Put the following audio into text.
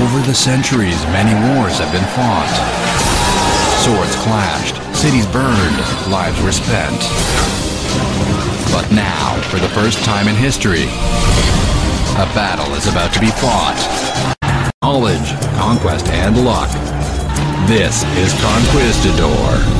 Over the centuries, many wars have been fought. Swords clashed, cities burned, lives were spent. But now, for the first time in history, a battle is about to be fought. Knowledge, conquest, and luck. This is Conquistador.